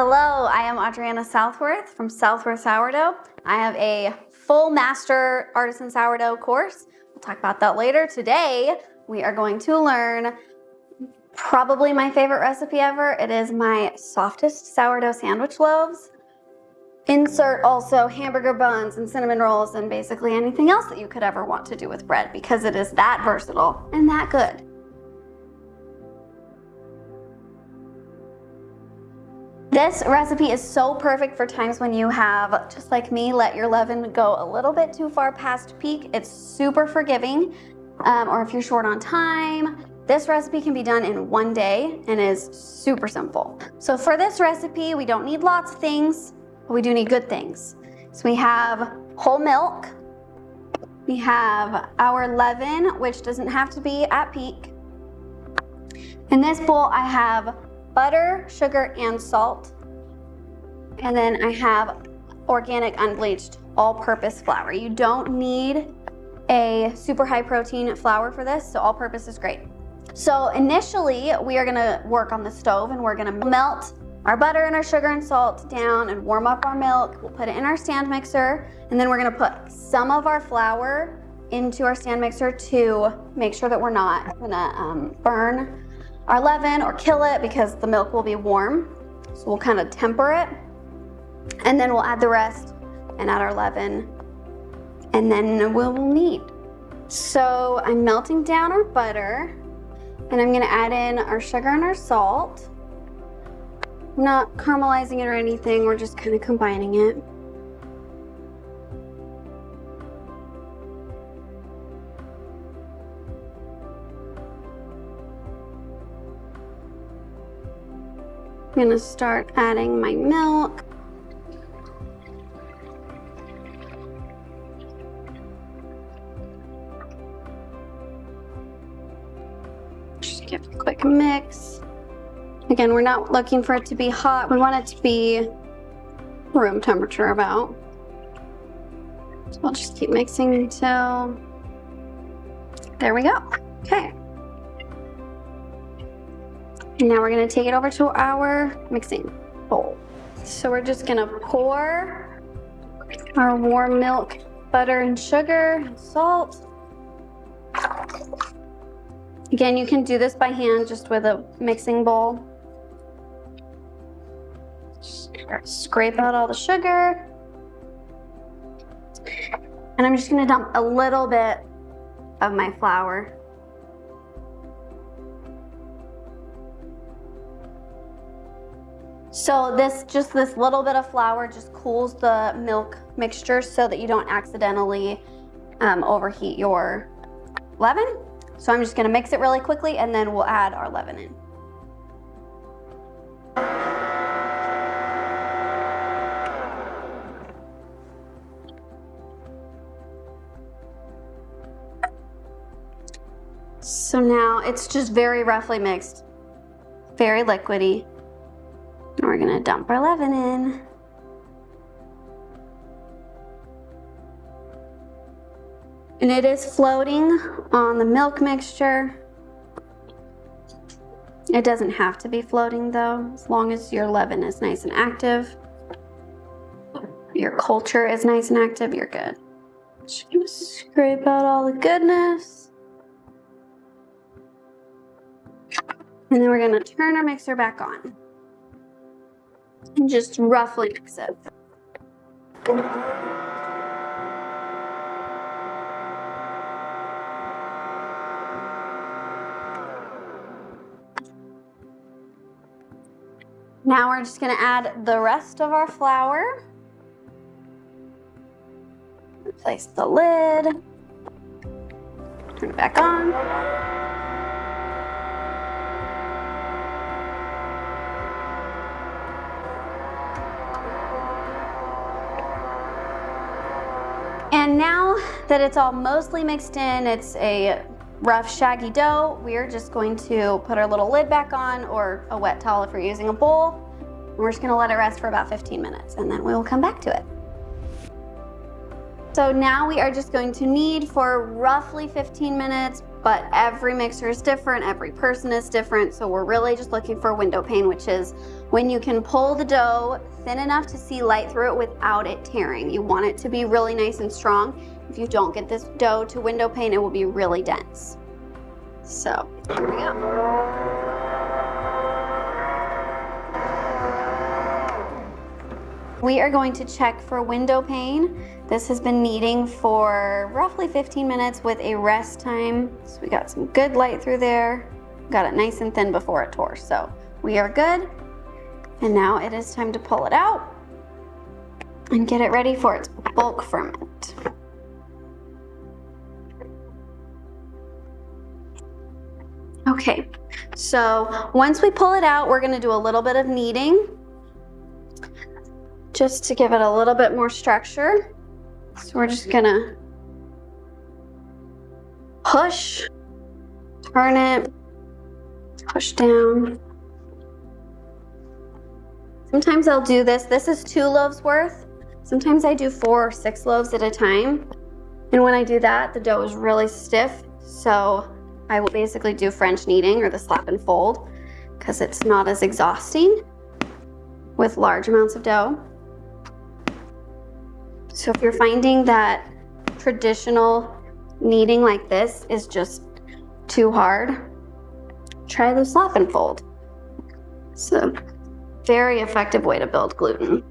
Hello, I am Adriana Southworth from Southworth Sourdough. I have a full master artisan sourdough course. We'll talk about that later. Today, we are going to learn probably my favorite recipe ever. It is my softest sourdough sandwich loaves. Insert also hamburger buns and cinnamon rolls and basically anything else that you could ever want to do with bread because it is that versatile and that good. This recipe is so perfect for times when you have, just like me, let your leaven go a little bit too far past peak. It's super forgiving. Um, or if you're short on time, this recipe can be done in one day and is super simple. So for this recipe, we don't need lots of things, but we do need good things. So we have whole milk, we have our leaven, which doesn't have to be at peak. In this bowl, I have butter, sugar, and salt. And then I have organic unbleached all-purpose flour. You don't need a super high protein flour for this, so all-purpose is great. So initially, we are gonna work on the stove and we're gonna melt our butter and our sugar and salt down and warm up our milk. We'll put it in our stand mixer, and then we're gonna put some of our flour into our stand mixer to make sure that we're not gonna um, burn our leaven or kill it because the milk will be warm. So we'll kind of temper it. And then we'll add the rest and add our leaven and then we'll knead. So I'm melting down our butter and I'm gonna add in our sugar and our salt. I'm not caramelizing it or anything, we're just kind of combining it. I'm gonna start adding my milk. Just give a quick mix. Again, we're not looking for it to be hot. We want it to be room temperature about. So I'll just keep mixing until, there we go. Okay. And now we're gonna take it over to our mixing bowl. So we're just gonna pour our warm milk, butter and sugar, and salt. Again, you can do this by hand just with a mixing bowl. Scrape out all the sugar. And I'm just gonna dump a little bit of my flour So this, just this little bit of flour just cools the milk mixture so that you don't accidentally um, overheat your leaven. So I'm just gonna mix it really quickly and then we'll add our leaven in. So now it's just very roughly mixed, very liquidy. We're gonna dump our leaven in. And it is floating on the milk mixture. It doesn't have to be floating though, as long as your leaven is nice and active. Your culture is nice and active, you're good. Just gonna scrape out all the goodness. And then we're gonna turn our mixer back on just roughly mix it. Now we're just gonna add the rest of our flour. Replace the lid. Turn it back on. And now that it's all mostly mixed in, it's a rough shaggy dough, we're just going to put our little lid back on or a wet towel if we're using a bowl. we're just gonna let it rest for about 15 minutes and then we'll come back to it. So now we are just going to knead for roughly 15 minutes, but every mixer is different, every person is different, so we're really just looking for window pane, which is when you can pull the dough thin enough to see light through it without it tearing. You want it to be really nice and strong. If you don't get this dough to window pane, it will be really dense. So, here we go. We are going to check for window pane. This has been kneading for roughly 15 minutes with a rest time. So we got some good light through there. Got it nice and thin before it tore. So we are good. And now it is time to pull it out and get it ready for its bulk ferment. Okay, so once we pull it out, we're gonna do a little bit of kneading just to give it a little bit more structure. So we're just gonna push, turn it, push down. Sometimes I'll do this. This is two loaves worth. Sometimes I do four or six loaves at a time. And when I do that, the dough is really stiff. So I will basically do French kneading or the slap and fold because it's not as exhausting with large amounts of dough. So if you're finding that traditional kneading like this is just too hard, try the slap and fold. It's a very effective way to build gluten.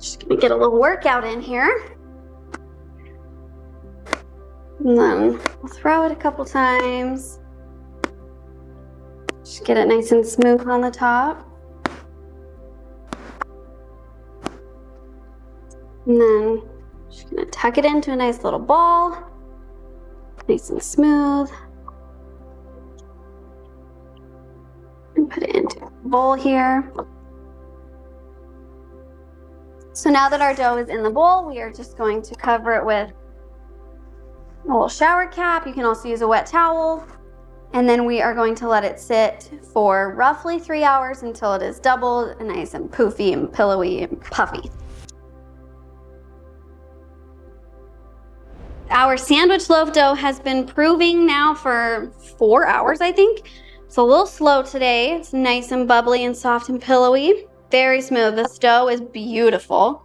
Just gonna get a little workout in here. And then we'll throw it a couple times. Just get it nice and smooth on the top. And then just gonna tuck it into a nice little ball. Nice and smooth. And put it into a bowl here. So now that our dough is in the bowl, we are just going to cover it with a little shower cap. You can also use a wet towel and then we are going to let it sit for roughly three hours until it is doubled and nice and poofy and pillowy and puffy. Our sandwich loaf dough has been proving now for four hours, I think. It's a little slow today. It's nice and bubbly and soft and pillowy. Very smooth. This dough is beautiful.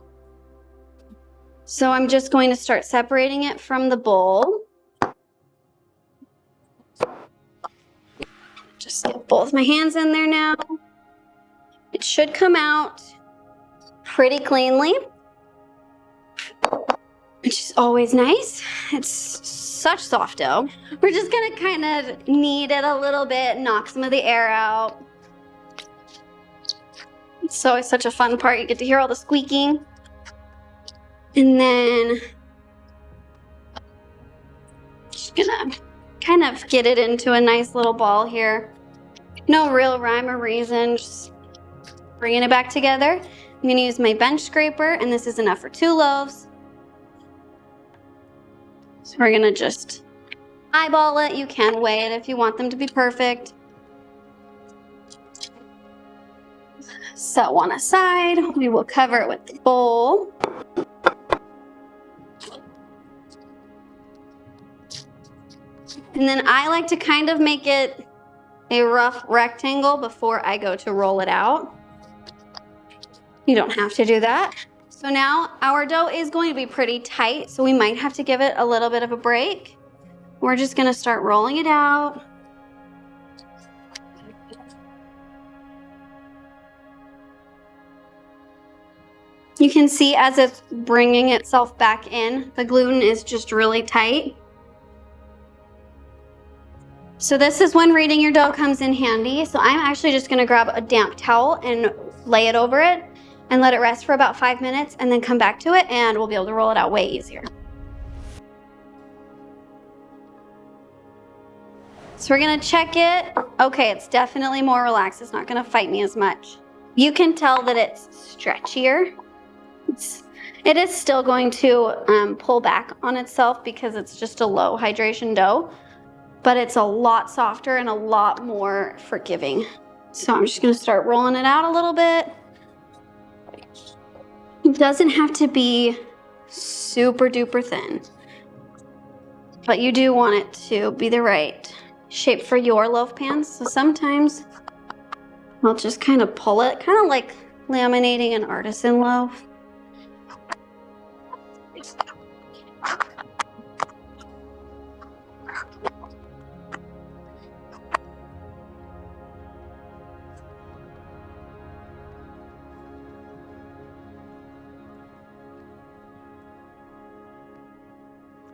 So I'm just going to start separating it from the bowl. Just get both my hands in there now. It should come out pretty cleanly, which is always nice. It's such soft dough. We're just gonna kind of knead it a little bit, knock some of the air out. It's always such a fun part. You get to hear all the squeaking. And then just gonna kind of get it into a nice little ball here. No real rhyme or reason, just bringing it back together. I'm gonna use my bench scraper and this is enough for two loaves. So we're gonna just eyeball it. You can weigh it if you want them to be perfect. Set one aside. We will cover it with the bowl. And then I like to kind of make it a rough rectangle before I go to roll it out. You don't have to do that. So now our dough is going to be pretty tight, so we might have to give it a little bit of a break. We're just gonna start rolling it out. You can see as it's bringing itself back in, the gluten is just really tight. So this is when reading your dough comes in handy. So I'm actually just gonna grab a damp towel and lay it over it and let it rest for about five minutes and then come back to it and we'll be able to roll it out way easier. So we're gonna check it. Okay, it's definitely more relaxed. It's not gonna fight me as much. You can tell that it's stretchier. It's, it is still going to um, pull back on itself because it's just a low hydration dough but it's a lot softer and a lot more forgiving. So I'm just gonna start rolling it out a little bit. It doesn't have to be super duper thin, but you do want it to be the right shape for your loaf pans. So sometimes I'll just kind of pull it, kind of like laminating an artisan loaf.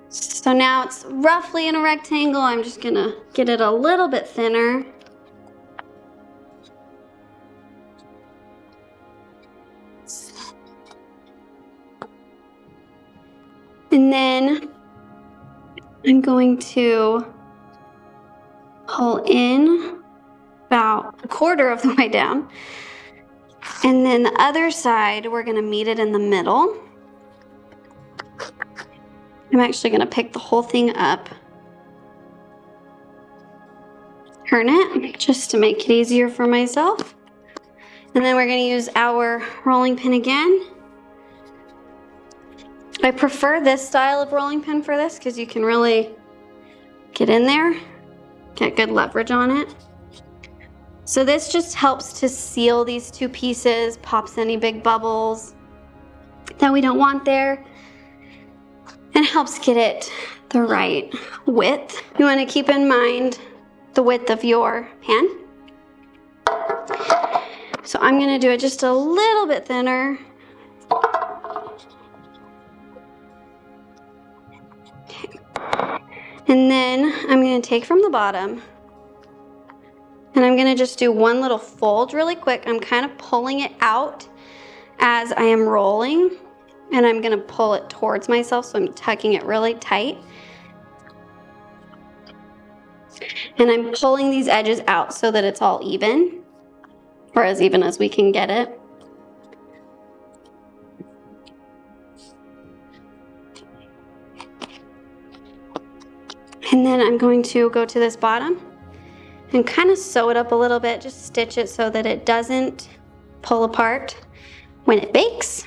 So now it's roughly in a rectangle. I'm just gonna get it a little bit thinner. And then I'm going to pull in about a quarter of the way down. And then the other side, we're gonna meet it in the middle. I'm actually gonna pick the whole thing up, turn it just to make it easier for myself. And then we're gonna use our rolling pin again. I prefer this style of rolling pin for this because you can really get in there, get good leverage on it. So this just helps to seal these two pieces, pops any big bubbles that we don't want there and helps get it the right width. You wanna keep in mind the width of your pan. So I'm gonna do it just a little bit thinner. And then I'm gonna take from the bottom and I'm gonna just do one little fold really quick. I'm kind of pulling it out as I am rolling and I'm gonna pull it towards myself so I'm tucking it really tight. And I'm pulling these edges out so that it's all even, or as even as we can get it. And then I'm going to go to this bottom and kind of sew it up a little bit, just stitch it so that it doesn't pull apart when it bakes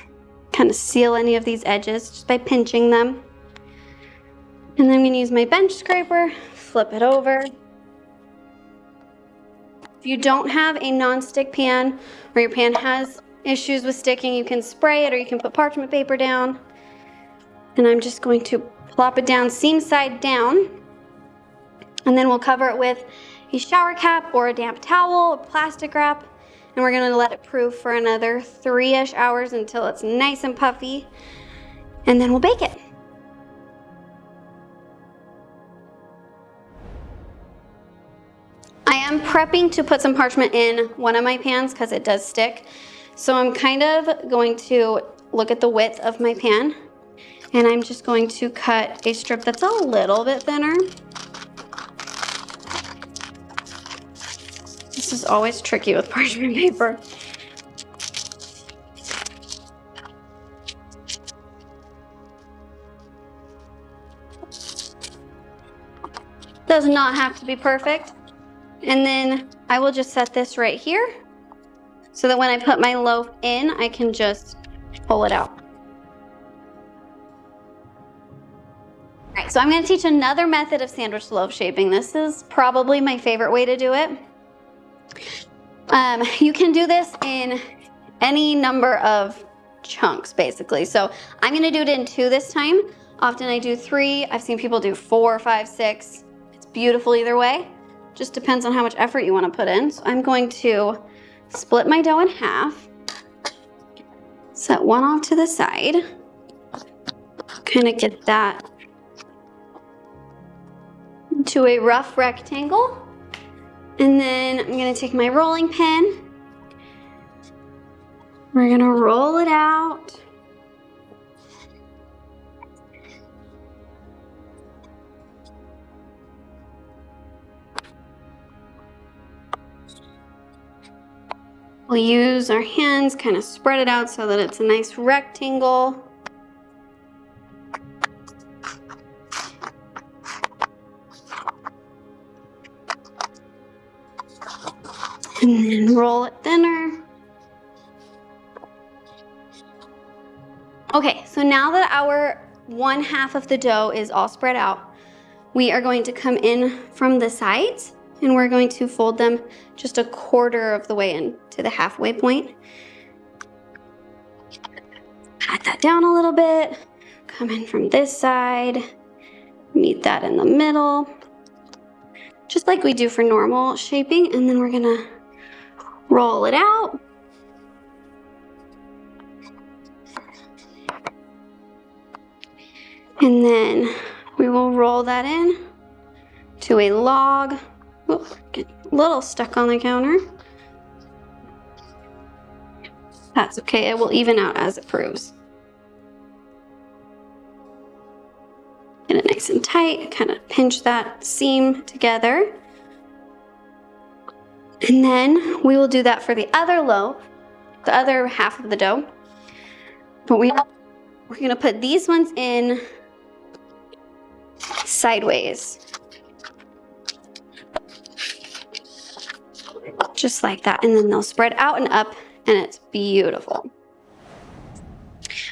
kind of seal any of these edges just by pinching them. And then I'm gonna use my bench scraper, flip it over. If you don't have a non-stick pan or your pan has issues with sticking, you can spray it or you can put parchment paper down. And I'm just going to plop it down seam side down. And then we'll cover it with a shower cap or a damp towel or plastic wrap and we're gonna let it proof for another three-ish hours until it's nice and puffy, and then we'll bake it. I am prepping to put some parchment in one of my pans because it does stick. So I'm kind of going to look at the width of my pan and I'm just going to cut a strip that's a little bit thinner. This is always tricky with parchment paper. Does not have to be perfect. And then I will just set this right here so that when I put my loaf in, I can just pull it out. All right, so I'm gonna teach another method of sandwich loaf shaping. This is probably my favorite way to do it. Um, you can do this in any number of chunks, basically. So I'm gonna do it in two this time. Often I do three. I've seen people do four, five, six. It's beautiful either way. Just depends on how much effort you wanna put in. So I'm going to split my dough in half, set one off to the side, kind of get that to a rough rectangle. And then I'm gonna take my rolling pin. We're gonna roll it out. We'll use our hands, kind of spread it out so that it's a nice rectangle. And then roll it thinner. Okay, so now that our one half of the dough is all spread out, we are going to come in from the sides and we're going to fold them just a quarter of the way in to the halfway point. Pat that down a little bit, come in from this side, meet that in the middle, just like we do for normal shaping, and then we're gonna roll it out. And then we will roll that in to a log. Oh, get a little stuck on the counter. That's okay, it will even out as it proves. Get it nice and tight, kind of pinch that seam together. And then we will do that for the other loaf, the other half of the dough. But we, we're gonna put these ones in sideways. Just like that. And then they'll spread out and up and it's beautiful.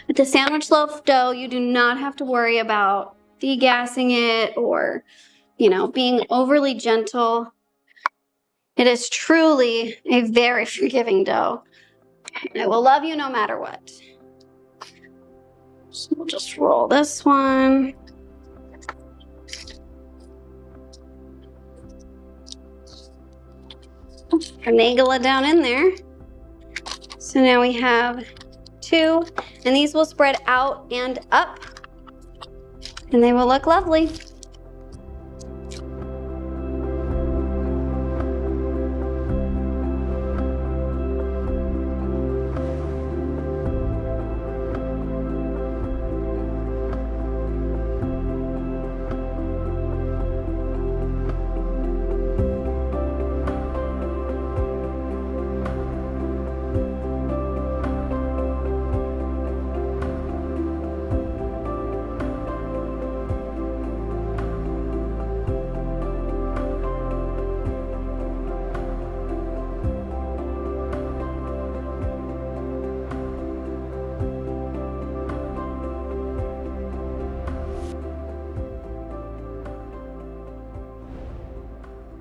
With the sandwich loaf dough, you do not have to worry about degassing it or, you know, being overly gentle. It is truly a very forgiving dough. It will love you no matter what. So we'll just roll this one. Finagle it down in there. So now we have two, and these will spread out and up, and they will look lovely.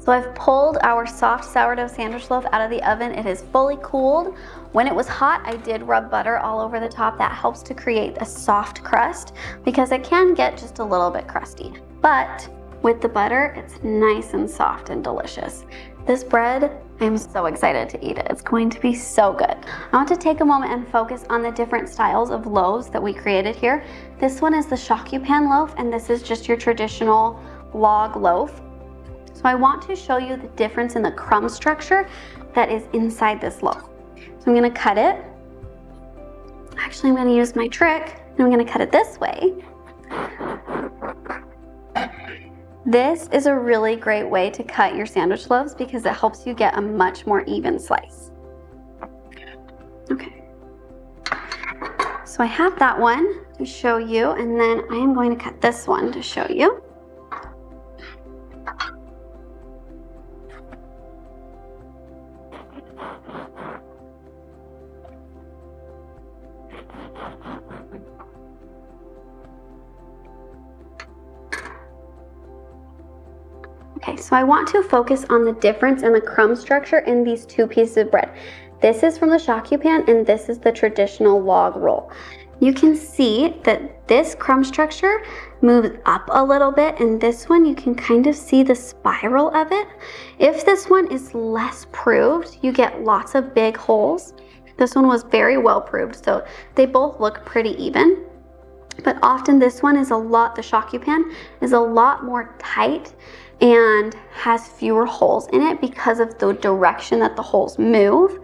So I've pulled our soft sourdough sandwich loaf out of the oven. It is fully cooled. When it was hot, I did rub butter all over the top. That helps to create a soft crust because it can get just a little bit crusty. But with the butter, it's nice and soft and delicious. This bread, I'm so excited to eat it. It's going to be so good. I want to take a moment and focus on the different styles of loaves that we created here. This one is the shokupan loaf, and this is just your traditional log loaf. So I want to show you the difference in the crumb structure that is inside this loaf. So I'm gonna cut it. Actually, I'm gonna use my trick and I'm gonna cut it this way. This is a really great way to cut your sandwich loaves because it helps you get a much more even slice. Okay. So I have that one to show you and then I am going to cut this one to show you. I want to focus on the difference in the crumb structure in these two pieces of bread. This is from the shokupan and this is the traditional log roll. You can see that this crumb structure moves up a little bit and this one you can kind of see the spiral of it. If this one is less proved, you get lots of big holes. This one was very well proved, so they both look pretty even. But often this one is a lot, the shokupan is a lot more tight and has fewer holes in it because of the direction that the holes move.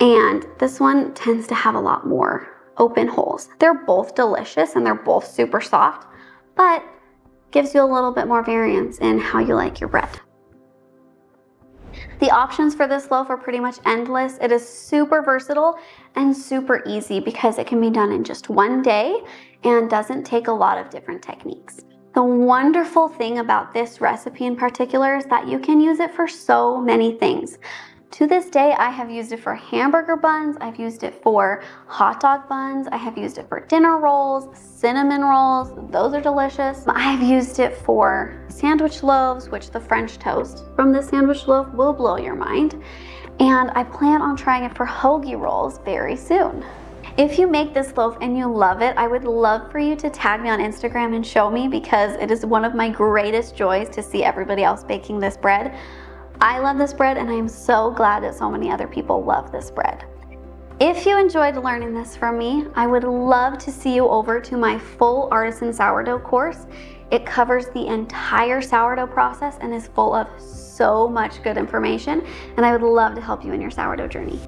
And this one tends to have a lot more open holes. They're both delicious and they're both super soft, but gives you a little bit more variance in how you like your bread. The options for this loaf are pretty much endless. It is super versatile and super easy because it can be done in just one day and doesn't take a lot of different techniques. The wonderful thing about this recipe in particular is that you can use it for so many things. To this day, I have used it for hamburger buns, I've used it for hot dog buns, I have used it for dinner rolls, cinnamon rolls, those are delicious. I have used it for sandwich loaves, which the French toast from this sandwich loaf will blow your mind. And I plan on trying it for hoagie rolls very soon. If you make this loaf and you love it, I would love for you to tag me on Instagram and show me because it is one of my greatest joys to see everybody else baking this bread. I love this bread and I am so glad that so many other people love this bread. If you enjoyed learning this from me, I would love to see you over to my full artisan sourdough course. It covers the entire sourdough process and is full of so much good information and I would love to help you in your sourdough journey.